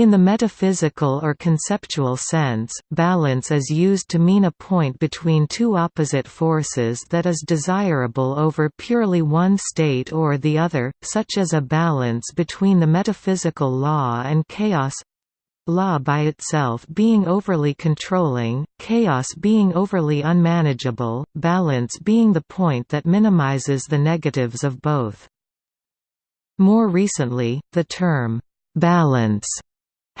In the metaphysical or conceptual sense, balance is used to mean a point between two opposite forces that is desirable over purely one state or the other, such as a balance between the metaphysical law and chaos law by itself being overly controlling, chaos being overly unmanageable, balance being the point that minimizes the negatives of both. More recently, the term, balance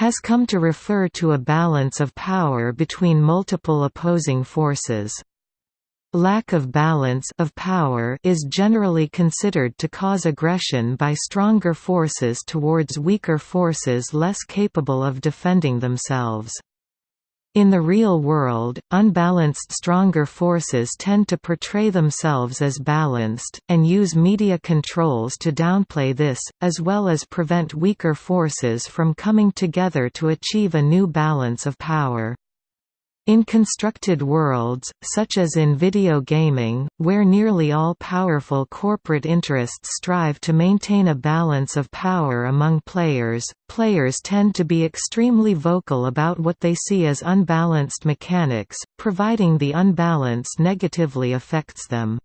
has come to refer to a balance of power between multiple opposing forces. Lack of balance of power is generally considered to cause aggression by stronger forces towards weaker forces less capable of defending themselves. In the real world, unbalanced stronger forces tend to portray themselves as balanced, and use media controls to downplay this, as well as prevent weaker forces from coming together to achieve a new balance of power. In constructed worlds, such as in video gaming, where nearly all powerful corporate interests strive to maintain a balance of power among players, players tend to be extremely vocal about what they see as unbalanced mechanics, providing the unbalance negatively affects them.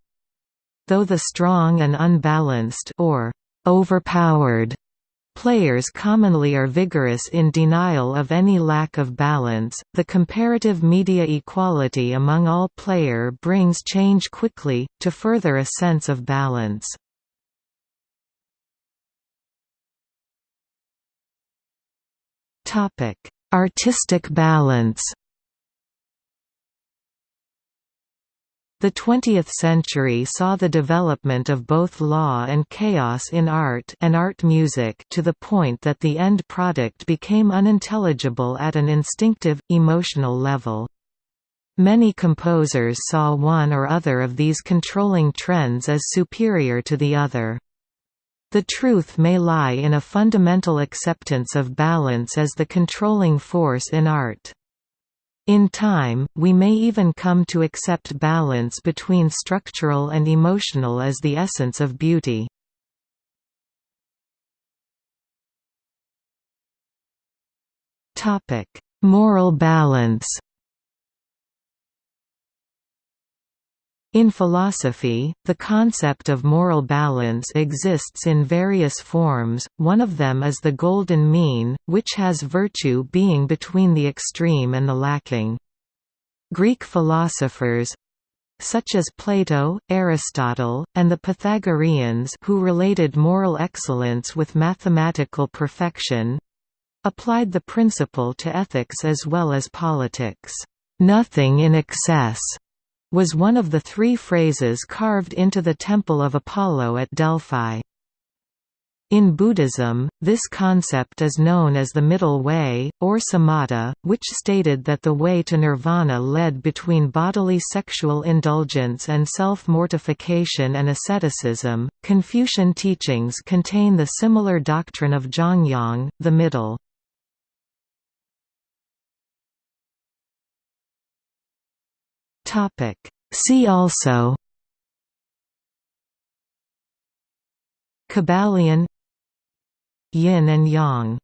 Though the strong and unbalanced or overpowered Players commonly are vigorous in denial of any lack of balance. The comparative media equality among all player brings change quickly, to further a sense of balance. Artistic balance The 20th century saw the development of both law and chaos in art and art music to the point that the end product became unintelligible at an instinctive, emotional level. Many composers saw one or other of these controlling trends as superior to the other. The truth may lie in a fundamental acceptance of balance as the controlling force in art. In time, we may even come to accept balance between structural and emotional as the essence of beauty. Moral balance In philosophy, the concept of moral balance exists in various forms, one of them is the golden mean, which has virtue being between the extreme and the lacking. Greek philosophers, such as Plato, Aristotle, and the Pythagoreans who related moral excellence with mathematical perfection applied the principle to ethics as well as politics. Nothing in excess was one of the three phrases carved into the Temple of Apollo at Delphi. In Buddhism, this concept is known as the middle way, or samatha, which stated that the way to nirvana led between bodily sexual indulgence and self-mortification and asceticism. Confucian teachings contain the similar doctrine of Zhongyong, the middle. Topic. See also Kybalion Yin and Yang